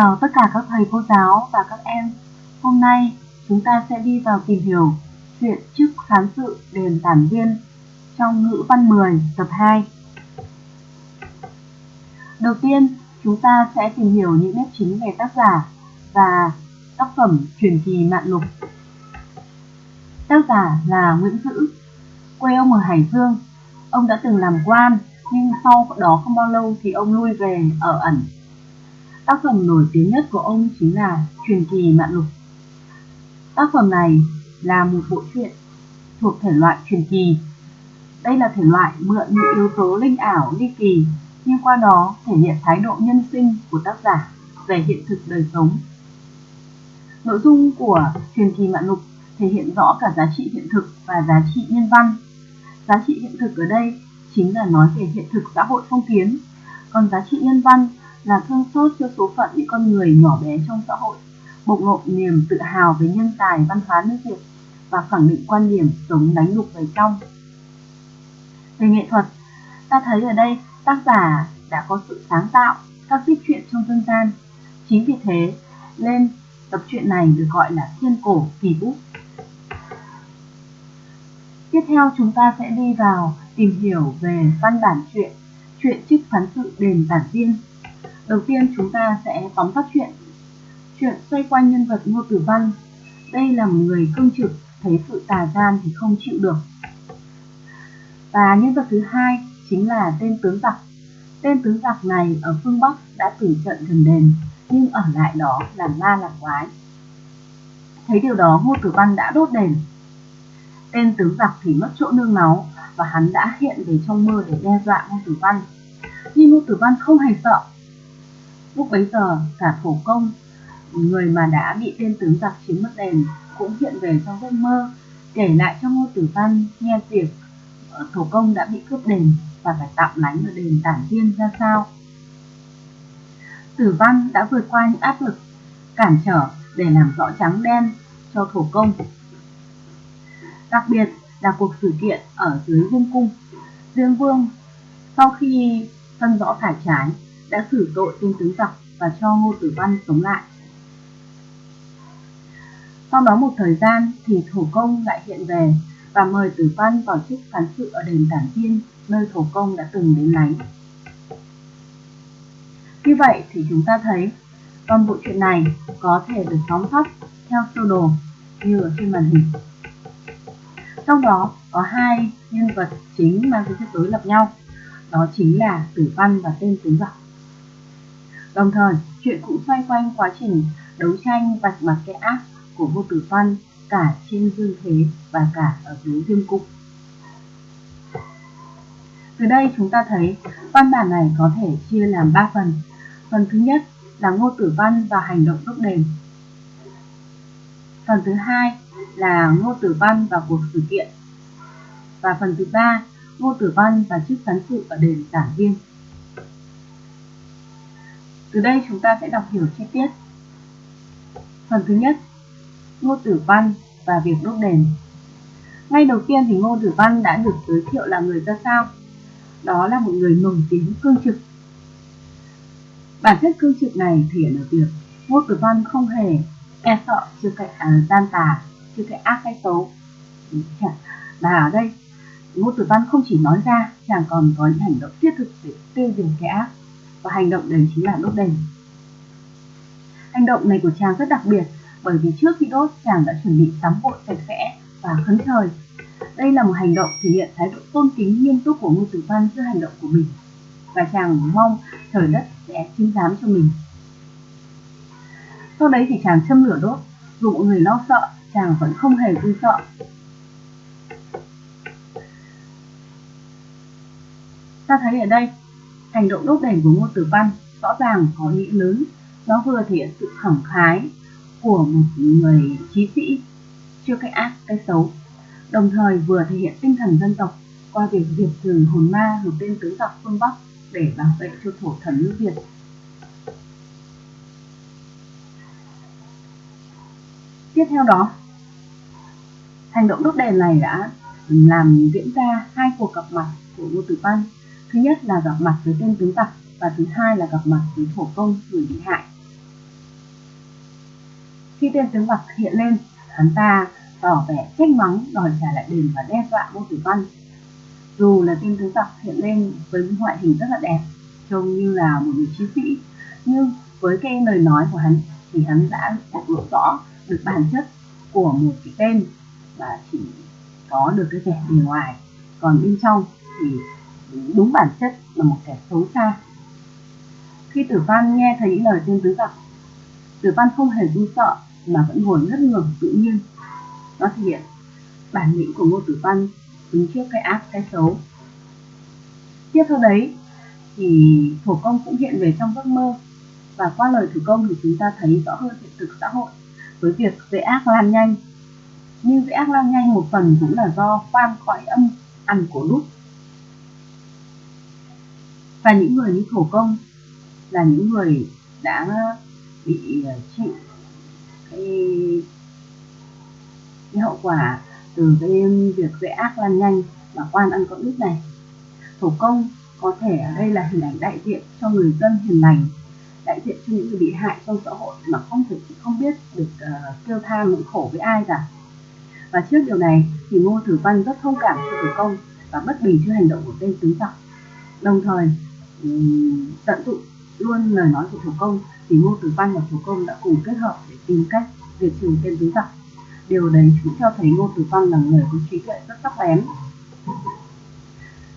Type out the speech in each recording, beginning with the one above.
chào tất cả các thầy cô giáo và các em. Hôm nay chúng ta sẽ đi vào tìm hiểu chuyện chức phán sự đền tản viên trong ngữ văn 10 tập 2. Đầu tiên, chúng ta sẽ tìm hiểu những nét chính về tác giả và tác phẩm truyền kỳ Mạn Lục. Tác giả là Nguyễn Dữ, quê ông ở Hải Dương. Ông đã từng làm quan, nhưng sau đó không bao lâu thì ông lui về ở ẩn Tác phẩm nổi tiếng nhất của ông chính là Truyền kỳ Mạn Lục. Tác phẩm này là một bộ truyện thuộc thể loại truyền kỳ. Đây là thể loại mượn những yếu tố linh ảo, ly kỳ, nhưng qua đó thể hiện thái độ nhân sinh của tác giả về hiện thực đời sống. Nội dung của truyền kỳ Mạn Lục thể hiện rõ cả giá trị hiện thực và giá trị nhân văn. Giá trị hiện thực ở đây chính là nói về hiện thực xã hội phong kiến, còn giá trị nhân văn là thương xót cho số phận những con người nhỏ bé trong xã hội, bộc lộ niềm tự hào về nhân tài văn hóa nước Việt và khẳng định quan điểm sống đánh đục về trong. Về nghệ thuật, ta thấy ở đây tác giả đã có sự sáng tạo các viết truyện trong dân gian. Chính vì thế, nên tập truyện này được gọi là thiên cổ kỳ bút. Tiếp theo chúng ta sẽ đi vào tìm hiểu về văn bản truyện, truyện trích phán sự đền tản viên Đầu tiên chúng ta sẽ tóm tắt chuyện. Chuyện xoay quanh nhân vật Ngô Tử Văn. Đây là một người cương trực, thấy sự tà gian thì không chịu được. Và nhân vật thứ hai chính là tên tướng giặc. Tên tướng giặc này ở phương Bắc đã tử trận gần đền, nhưng ở lại đó làm ma làm quái. Thấy điều đó Ngô Tử Văn đã đốt đền. Tên tướng giặc thì mất chỗ nương náu và hắn đã hiện về trong mơ để đe dọa Ngô Tử Văn. Nhưng Ngô Tử Văn không hề sợ Lúc bấy giờ, cả thổ công, người mà đã bị tên tướng giặc chiếm mất đền, cũng hiện về trong giấc mơ, kể lại cho Ngô Tử Văn nghe việc ờ, thổ công đã bị cướp đền và phải tạm lánh ở đền tản viên ra sao. Tử Văn đã vượt qua những áp lực, cản trở để làm rõ trắng đen cho thổ công. Đặc biệt là cuộc sự kiện ở dưới vương cung. Dương Vương sau khi phân rõ phải trái đã xử tội tên tướng giặc và cho Ngô Tử Văn sống lại. Sau đó một thời gian thì thổ công lại hiện về và mời Tử Văn vào chức phán sự ở đền Tản Tiên, nơi thổ công đã từng đến lánh. Như vậy thì chúng ta thấy toàn bộ chuyện này có thể được tóm tắt theo sơ đồ như ở trên màn hình. Trong đó có hai nhân vật chính mang tính chất đối lập nhau, đó chính là Tử Văn và tên tướng giặc. Đồng thời, chuyện cũng xoay quanh quá trình đấu tranh vạch mặt cái ác của Ngô Tử Văn cả trên dương thế và cả ở dưới dương cung. Từ đây chúng ta thấy văn bản này có thể chia làm 3 phần. Phần thứ nhất là Ngô Tử Văn và hành động đúc đền. Phần thứ hai là Ngô Tử Văn và cuộc sự kiện. Và phần thứ ba, Ngô Tử Văn và chức phán sự ở đền Giảng Viên. Từ đây chúng ta sẽ đọc hiểu chi tiết. Phần thứ nhất, Ngô Tử Văn và việc đốt đền. Ngay đầu tiên thì Ngô Tử Văn đã được giới thiệu là người ra sao? Đó là một người nổi tiếng cương trực. Bản chất cương trực này thể hiện ở việc Ngô Tử Văn không hề e sợ chưa cái à, gian tà, chưa cái ác hay xấu. Và ở đây, Ngô Tử Văn không chỉ nói ra, chàng còn có những hành động thiết thực để tiêu diệt cái ác và hành động đấy chính là đốt đèn. Hành động này của chàng rất đặc biệt bởi vì trước khi đốt chàng đã chuẩn bị tắm gội sạch sẽ và khấn trời. Đây là một hành động thể hiện thái độ tôn kính nghiêm túc của Ngô Tử Văn giữa hành động của mình và chàng mong trời đất sẽ chứng giám cho mình. Sau đấy thì chàng châm lửa đốt, dù mọi người lo sợ, chàng vẫn không hề vui sợ. Ta thấy ở đây Hành động đốt đèn của Ngô Tử Văn rõ ràng có ý nghĩa lớn. Nó vừa thể hiện sự khẳng khái của một người trí sĩ chưa cái ác, cái xấu, đồng thời vừa thể hiện tinh thần dân tộc qua việc diệt trừ hồn ma hợp tên tướng giặc phương Bắc để bảo vệ cho thổ thần nước Việt. Tiếp theo đó, hành động đốt đèn này đã làm diễn ra hai cuộc gặp mặt của Ngô Tử Văn Thứ nhất là gặp mặt với tên tướng tặc và thứ hai là gặp mặt với thổ công người bị hại. Khi tên tướng Bạc hiện lên, hắn ta tỏ vẻ trách mắng đòi trả lại đền và đe dọa Ngô Tử Văn. Dù là tên tướng Bạc hiện lên với ngoại hình rất là đẹp, trông như là một người chiến sĩ, nhưng với cái lời nói của hắn thì hắn đã bộc lộ rõ được bản chất của một cái tên và chỉ có được cái vẻ bề ngoài còn bên trong thì đúng bản chất là một kẻ xấu xa. Khi tử văn nghe thấy những lời tiên tứ gặp, tử văn không hề run sợ mà vẫn ngồi ngất ngường tự nhiên. Nó thể hiện bản lĩnh của ngô tử văn đứng trước cái ác cái xấu. Tiếp theo đấy thì thổ công cũng hiện về trong giấc mơ và qua lời thủ công thì chúng ta thấy rõ hơn hiện thực xã hội với việc dễ ác lan nhanh. Nhưng dễ ác lan nhanh một phần cũng là do khoan khỏi âm ăn của đúc và những người như thổ công là những người đã bị ờ, chịu cái, cái hậu quả từ cái việc dễ ác lan nhanh và quan ăn cõng ít này. Thổ công có thể ở đây là hình ảnh đại diện cho người dân hiền lành đại diện cho những người bị hại trong xã hội mà không thể không biết được uh, kêu than nỗi khổ với ai cả. Và trước điều này thì ngô tử văn rất thông cảm cho tử công và bất bình trước hành động của tên tướng giặc đồng thời tận dụng luôn lời nói của thủ công thì ngô tử văn và thủ công đã cùng kết hợp để tìm cách diệt trừ tên tứ giặc điều đấy cũng cho thấy ngô tử văn là người có trí tuệ rất sắc bén.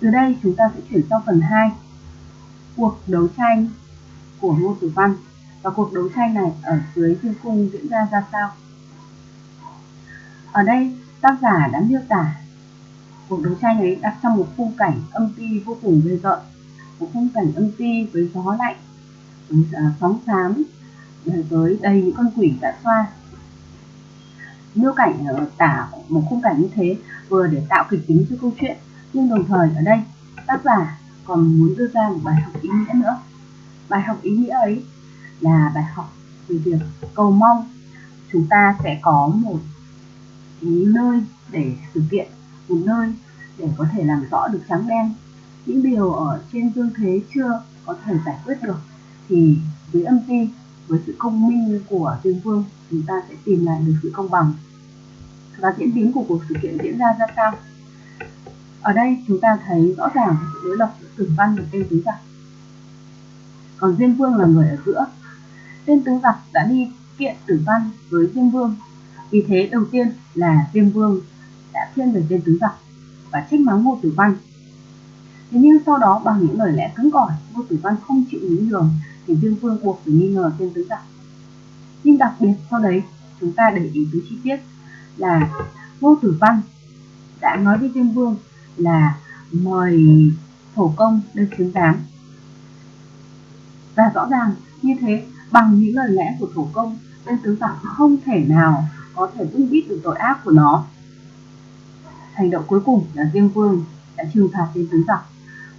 Từ đây chúng ta sẽ chuyển sang phần 2 cuộc đấu tranh của Ngô Tử Văn. Và cuộc đấu tranh này ở dưới thiên cung diễn ra ra sao. Ở đây tác giả đã miêu tả cuộc đấu tranh ấy đặt trong một khung cảnh âm ti vô cùng ghê rợn, cũng khung cảnh âm ti với gió lạnh, với à, sóng xám, à, với đầy những con quỷ đã xoa. Miêu cảnh tả một khung cảnh như thế vừa để tạo kịch tính cho câu chuyện, nhưng đồng thời ở đây tác giả còn muốn đưa ra một bài học ý nghĩa nữa bài học ý nghĩa ấy là bài học về việc cầu mong chúng ta sẽ có một cái nơi để thực hiện một nơi để có thể làm rõ được trắng đen những điều ở trên dương thế chưa có thể giải quyết được, thì với âm ti, với sự công minh của dương vương, chúng ta sẽ tìm lại được sự công bằng và diễn biến của cuộc sự kiện diễn ra ra sao ở đây chúng ta thấy rõ ràng sự đối lập giữa tử văn và tên tứ giặc còn Diêm Vương là người ở giữa. Tên tứ giặc đã đi kiện tử văn với Diêm Vương. Vì thế đầu tiên là Diêm Vương đã thiên về tên tứ giặc và trách mắng Ngô Tử Văn. Thế nhưng sau đó bằng những lời lẽ cứng cỏi, Ngô Tử Văn không chịu nhún nhường thì Dương Vương buộc phải nghi ngờ tên tứ giặc. Nhưng đặc biệt sau đấy chúng ta để ý tới chi tiết là Ngô Tử Văn đã nói với Dương Vương là mời thổ công lên chứng giám và rõ ràng như thế bằng những lời lẽ của thổ công tên tứ giặc không thể nào có thể vun biết được tội ác của nó. Hành động cuối cùng là diêm vương đã trừng phạt tên tứ giặc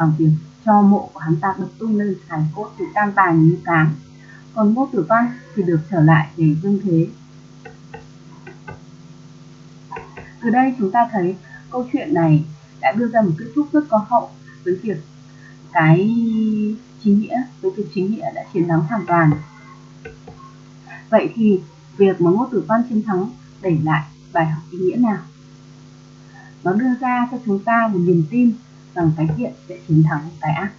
bằng việc cho mộ của hắn ta được tung lên hài cốt thì tan tàn như cám còn ngô tử văn thì được trở lại để dương thế. Từ đây chúng ta thấy câu chuyện này đã đưa ra một kết thúc rất có hậu với việc cái chính nghĩa, với việc chính nghĩa đã chiến thắng hoàn toàn. Vậy thì việc mà ngô tử văn chiến thắng để lại bài học ý nghĩa nào? Nó đưa ra cho chúng ta một niềm tin rằng cái thiện sẽ chiến thắng cái ác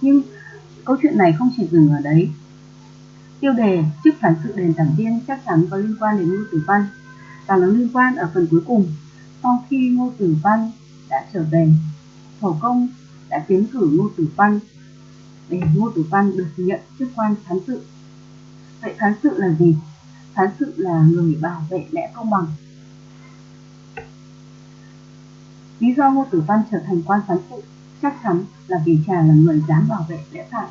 nhưng câu chuyện này không chỉ dừng ở đấy tiêu đề chức phản sự đền giảng viên chắc chắn có liên quan đến ngô tử văn, và nó liên quan ở phần cuối cùng, sau khi ngô tử văn đã trở về thổ công đã tiến cử Ngô Tử Văn để Ngô Tử Văn được nhận chức quan phán sự. Vậy phán sự là gì? Phán sự là người bảo vệ lẽ công bằng. Lý do Ngô Tử Văn trở thành quan phán sự chắc chắn là vì chàng là người dám bảo vệ lẽ phải.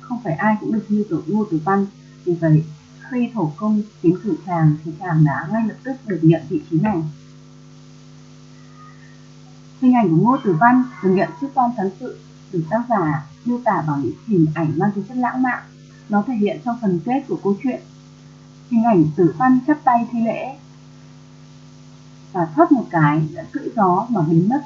Không phải ai cũng được như tổ Ngô Tử Văn. Vì vậy, khi thổ công tiến cử chàng thì chàng đã ngay lập tức được nhận vị trí này. Hình ảnh của Ngô Tử Văn được nhận chức quan phán sự được tác giả miêu tả bằng những hình ảnh mang tính chất lãng mạn. Nó thể hiện trong phần kết của câu chuyện. Hình ảnh tử văn chắp tay thi lễ và thoát một cái đã cưỡi gió mà biến mất.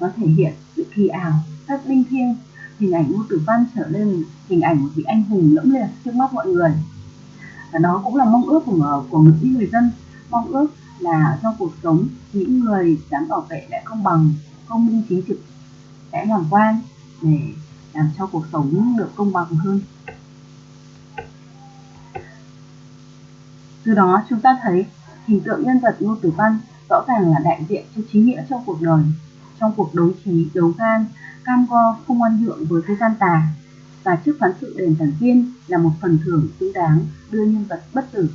Nó thể hiện sự kỳ ảo, rất linh thiêng. Hình ảnh Ngô Tử Văn trở lên hình ảnh một vị anh hùng lẫm liệt trước mắt mọi người. và đó cũng là mong ước của của những người dân mong ước là trong cuộc sống những người dám bảo vệ lại công bằng công minh chính trực sẽ làm quan để làm cho cuộc sống được công bằng hơn từ đó chúng ta thấy hình tượng nhân vật ngô tử văn rõ ràng là đại diện cho chính nghĩa trong cuộc đời, trong cuộc đấu trí, đấu gan cam go, không oan nhượng với cái gian tà. Và trước phán sự đền thần tiên là một phần thưởng xứng đáng đưa nhân vật bất tử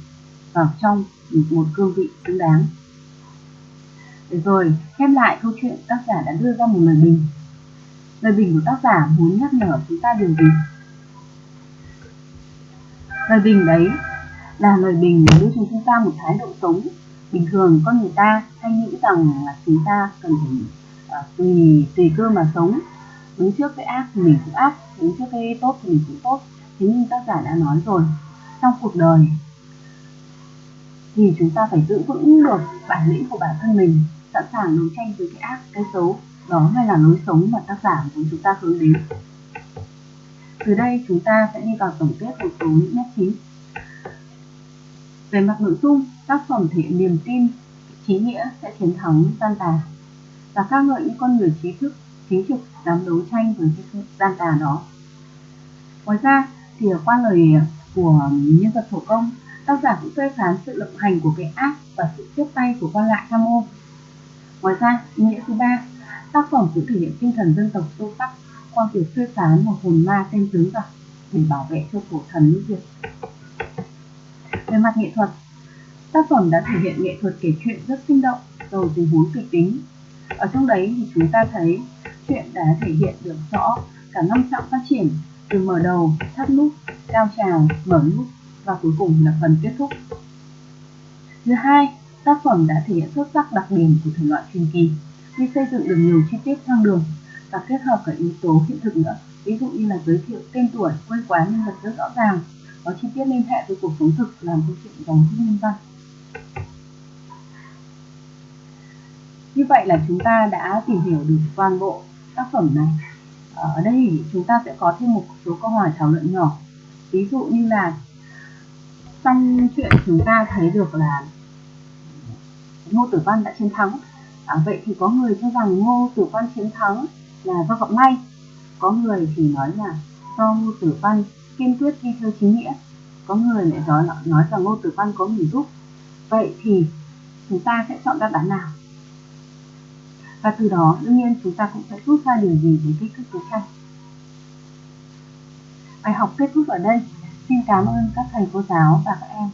vào trong một cương vị xứng đáng. Để rồi, khép lại câu chuyện tác giả đã đưa ra một lời bình. Lời bình của tác giả muốn nhắc nhở chúng ta điều gì? Lời bình đấy là lời bình đưa cho chúng ta một thái độ sống bình thường con người ta hay nghĩ rằng là chúng ta cần phải uh, tùy tùy cơ mà sống. Đứng trước cái ác thì mình cũng ác đứng trước cái tốt thì mình cũng tốt. Thế nhưng tác giả đã nói rồi trong cuộc đời thì chúng ta phải giữ vững được bản lĩnh của bản thân mình sẵn sàng đấu tranh với cái ác cái xấu. Đó mới là lối sống mà tác giả muốn chúng ta hướng đến. Từ đây chúng ta sẽ đi vào tổng kết một số những nét chính về mặt nội dung, tác phẩm thể hiện niềm tin trí nghĩa sẽ chiến thắng gian tà. Và ca ngợi những con người trí thức, chính trực, dám đấu tranh với cái gian tà đó. Ngoài ra, thì qua lời của nhân vật thổ công, tác giả cũng phê phán sự lộng hành của cái ác và sự tiếp tay của quan lại tham ô. Ngoài ra, ý nghĩa thứ ba, tác phẩm cũng thể hiện tinh thần dân tộc sâu sắc qua việc phê phán một hồn ma tên tướng giặc để bảo vệ cho cổ thần nước việt về mặt nghệ thuật. Tác phẩm đã thể hiện nghệ thuật kể chuyện rất sinh động, giàu tình huống kịch tính. Ở trong đấy thì chúng ta thấy chuyện đã thể hiện được rõ cả năm trọng phát triển, từ mở đầu, thắt nút, cao trào, mở nút và cuối cùng là phần kết thúc. Thứ hai, tác phẩm đã thể hiện xuất sắc đặc điểm của thể loại truyền kỳ khi xây dựng được nhiều chi tiết thăng đường và kết hợp cả yếu tố hiện thực nữa. Ví dụ như là giới thiệu tên tuổi, quê quán nhân vật rất rõ ràng có chi tiết liên hệ với cuộc sống thực làm câu chuyện giống như nhân văn. Như vậy là chúng ta đã tìm hiểu được toàn bộ tác phẩm này. Ở đây chúng ta sẽ có thêm một số câu hỏi thảo luận nhỏ. Ví dụ như là trong chuyện chúng ta thấy được là ngô tử văn đã chiến thắng. À, vậy thì có người cho rằng ngô tử văn chiến thắng là do vọng may có người thì nói là do ngô tử văn kiên quyết đi theo chính nghĩa. Có người lại nói nói rằng ngô tử văn có mình giúp. Vậy thì chúng ta sẽ chọn đáp án nào? Và từ đó, đương nhiên chúng ta cũng sẽ rút ra điều gì về kích thước đấu tranh. Bài học kết thúc ở đây. Xin cảm ơn các thầy cô giáo và các em.